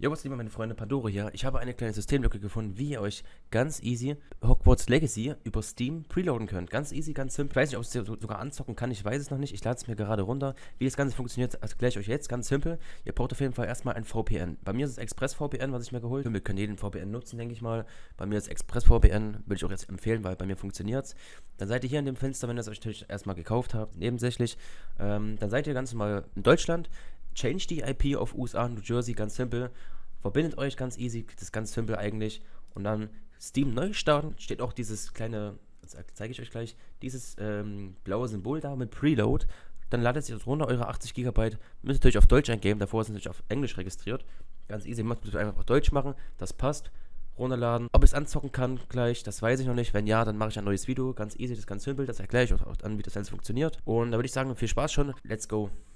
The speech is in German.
Jo, was lieber meine Freunde, Pandora hier. Ich habe eine kleine Systemlücke gefunden, wie ihr euch ganz easy Hogwarts Legacy über Steam preloaden könnt. Ganz easy, ganz simpel. Ich weiß nicht, ob es sogar anzocken kann, ich weiß es noch nicht. Ich lade es mir gerade runter. Wie das Ganze funktioniert, erkläre ich euch jetzt. Ganz simpel. Ihr braucht auf jeden Fall erstmal ein VPN. Bei mir ist es Express VPN, was ich mir geholt habe. Wir können jeden VPN nutzen, denke ich mal. Bei mir ist Express VPN, würde ich auch jetzt empfehlen, weil bei mir funktioniert es. Dann seid ihr hier in dem Fenster, wenn ihr es euch natürlich erstmal gekauft habt, nebensächlich. Ähm, dann seid ihr ganz normal in Deutschland. Change die IP auf USA, New Jersey, ganz simpel. Verbindet euch ganz easy, das ist ganz simpel eigentlich. Und dann Steam neu starten, steht auch dieses kleine, zeige ich euch gleich, dieses ähm, blaue Symbol da mit Preload. Dann ladet sich das runter, eure 80 GB. Müsst ihr euch auf Deutsch eingeben, davor es natürlich auf Englisch registriert. Ganz easy, macht es einfach auf Deutsch machen, das passt runterladen. Ob ich es anzocken kann gleich, das weiß ich noch nicht. Wenn ja, dann mache ich ein neues Video. Ganz easy, das ist ganz simpel. Das erkläre ich euch auch an, wie das Ganze funktioniert. Und da würde ich sagen, viel Spaß schon. Let's go.